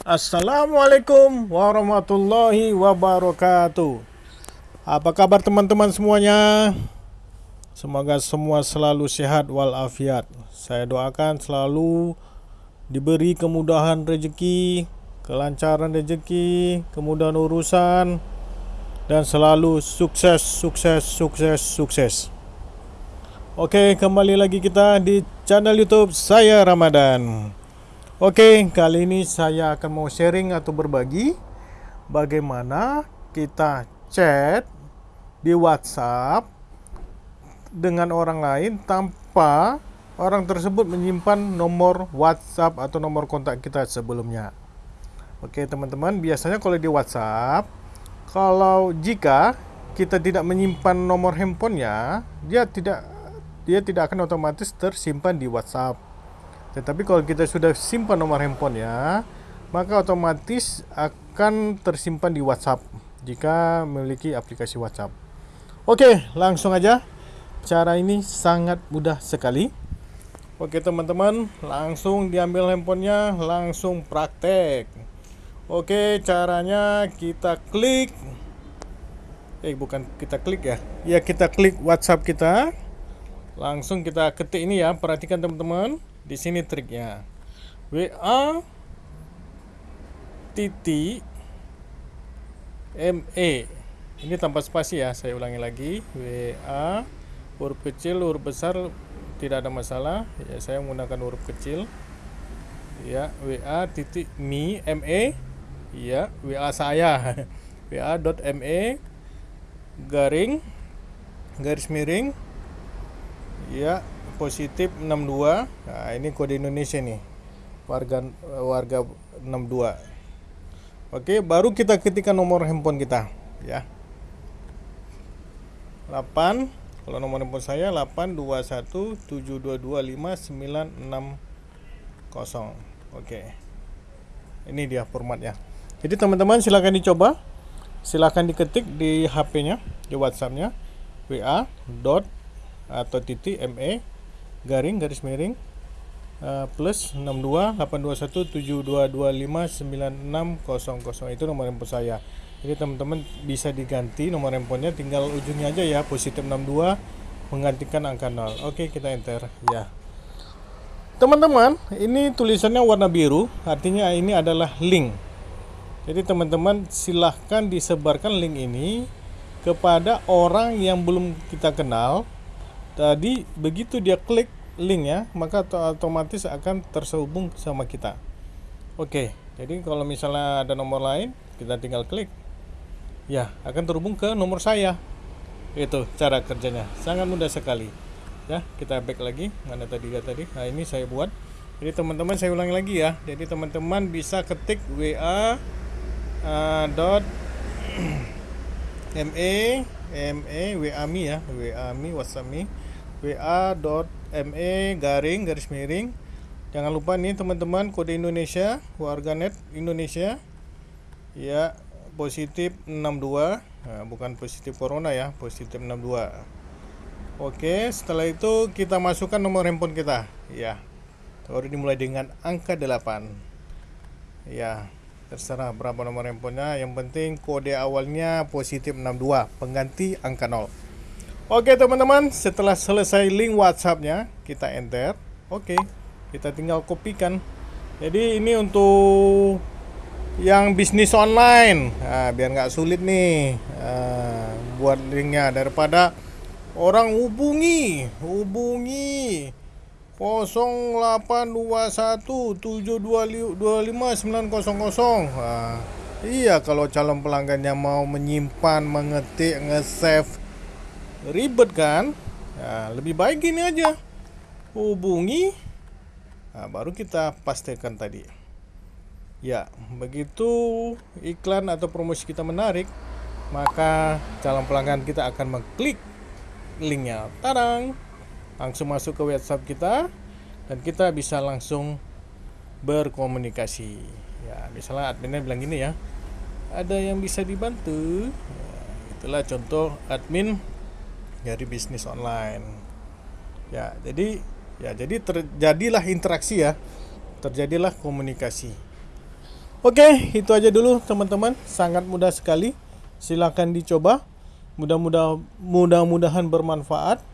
Assalamualaikum warahmatullahi wabarakatuh. Apa kabar teman-teman semuanya? Semoga semua selalu sehat walafiat. Saya doakan selalu diberi kemudahan rezeki, kelancaran rezeki, kemudahan urusan dan selalu sukses, sukses, sukses, sukses. Oke, kembali lagi kita di channel YouTube saya Ramadan. Oke, kali ini saya akan mau sharing atau berbagi bagaimana kita chat di WhatsApp dengan orang lain tanpa orang tersebut menyimpan nomor WhatsApp atau nomor kontak kita sebelumnya. Oke, teman-teman, biasanya kalau di WhatsApp, kalau jika kita tidak menyimpan nomor handphonenya, dia tidak dia tidak akan otomatis tersimpan di WhatsApp tetapi kalau kita sudah simpan nomor handphonenya, maka otomatis akan tersimpan di WhatsApp jika memiliki aplikasi WhatsApp. Oke, langsung aja. Cara ini sangat mudah sekali. Oke teman-teman, langsung diambil handphonenya, langsung praktek. Oke, caranya kita klik. Eh, bukan kita klik ya. Ya, kita klik WhatsApp kita. Langsung kita ketik ini ya. Perhatikan teman-teman di sini triknya. WA titik ME. Ini tanpa spasi ya, saya ulangi lagi. WA huruf kecil, huruf besar tidak ada masalah. Ya, saya menggunakan huruf kecil. Ya, WA titik mi ME. Ya, WA saya. WA.me garing garis miring ya positif 62 nah, ini kode Indonesia nih. Warga warga 62 oke baru kita ketikkan nomor handphone kita ya. 8 kalau nomor handphone saya 82172259660 oke. Ini dia formatnya jadi teman-teman silahkan dicoba. Silahkan diketik di HP nya di WhatsApp nya WA dot atau titik ME garing garis miring uh, plus 6282172259600 itu nomor handphone saya. Jadi teman-teman bisa diganti nomor handphonenya tinggal ujungnya aja ya positif 62 menggantikan angka 0 oke kita enter ya. Teman-teman ini tulisannya warna biru artinya ini adalah link. Jadi teman-teman silahkan disebarkan link ini kepada orang yang belum kita kenal Tadi begitu dia klik link ya, maka otomatis akan terhubung sama kita. Oke, jadi kalau misalnya ada nomor lain, kita tinggal klik. Ya, akan terhubung ke nomor saya. Itu cara kerjanya. Sangat mudah sekali. Ya, kita back lagi. Mana tadi ya tadi? Nah, ini saya buat. Jadi teman-teman saya ulangi lagi ya. Jadi teman-teman bisa ketik WA uh, dot ME ME WAMI ya WAMI WhatsApp WA.ME garing garis miring. Jangan lupa nih teman-teman kode Indonesia warganet Indonesia. Ya positif 62 nah, bukan positif corona ya positif 62 oke setelah itu kita masukkan nomor handphone kita. Ya baru dimulai dengan angka 8 ya terserah berapa nomor handphonenya. Yang penting kode awalnya positif 62 pengganti angka 0 oke teman-teman setelah selesai link whatsappnya kita enter. Oke kita tinggal kopikan jadi ini untuk yang bisnis online. Nah, biar nggak sulit nih nah, buat linknya. Daripada orang hubungi hubungi 0821725900 nah, Iya kalau calon pelanggannya mau menyimpan, mengetik, nge-save Ribet kan? Nah, Lebih baik gini aja. Hubungi. Nah, Baru kita pastikan tadi. Ya begitu iklan atau promosi kita menarik Maka calon pelanggan kita akan mengklik linknya. Tadang! Langsung masuk ke WhatsApp kita dan kita bisa langsung berkomunikasi. Ya misalnya adminnya bilang gini ya ada yang bisa dibantu? Ya, itulah contoh admin dari bisnis online ya jadi ya jadi terjadilah interaksi ya terjadilah komunikasi Oke, itu aja dulu teman-teman. Sangat mudah sekali. Silakan dicoba. Mudah-mudah mudah-mudahan bermanfaat.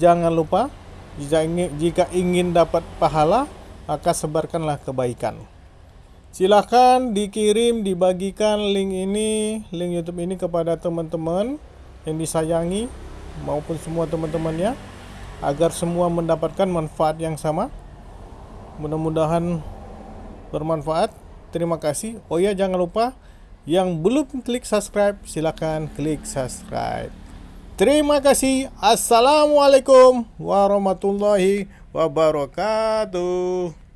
Jangan lupa jika ingin, jika ingin dapat pahala, maka sebarkanlah kebaikan. Silahkan dikirim, dibagikan link ini, link YouTube ini kepada teman-teman yang disayangi maupun semua teman-temannya agar semua mendapatkan manfaat yang sama. Mudah-mudahan bermanfaat. Terima kasih. Oh ya, jangan lupa yang belum klik subscribe, silakan klik subscribe. Terima kasih. Assalamualaikum warahmatullahi wabarakatuh.